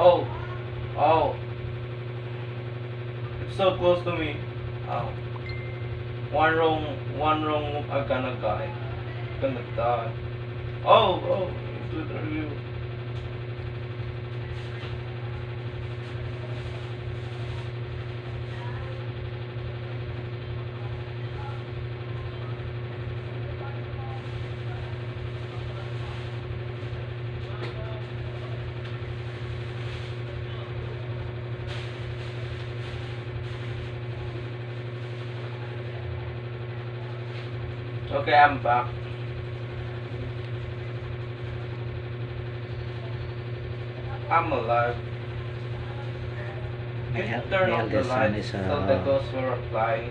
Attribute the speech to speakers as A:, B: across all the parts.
A: Oh. Oh. It's so close to me. Oh. One wrong, one wrong move, I'm gonna die. I'm Gonna die. Oh, oh, it's literally you. Okay, I'm back. I'm alive.
B: My,
A: Can you turn off the lights so the
B: uh,
A: ghosts will reply?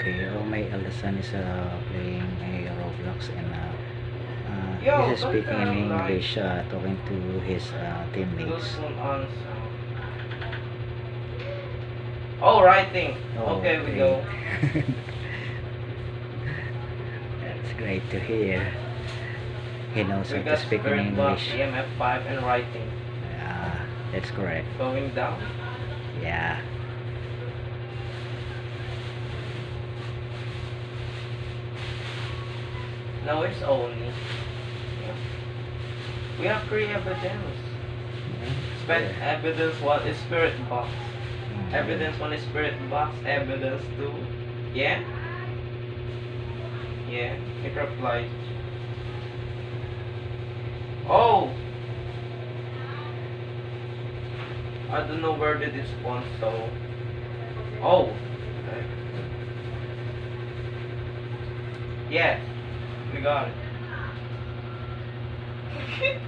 B: okay. Oh, my eldest son is uh, playing a Roblox and uh, uh,
A: Yo,
B: he's speaking in English, uh, talking to his uh, teammates.
A: Oh, writing.
B: Oh,
A: okay, we go.
B: That's great to hear. He knows how to speak in English.
A: EMF 5, and writing.
B: Yeah, that's correct.
A: Going down.
B: Yeah.
A: No, it's only. Yeah. We have three evidence. Spec
B: Yeah.
A: evidence one is spirit box.
B: Mm.
A: Evidence one is spirit box. Evidence two. Yeah? Yeah. It replied. Oh! I don't know where did it spawn, so. Oh! Okay. Yes. We got it.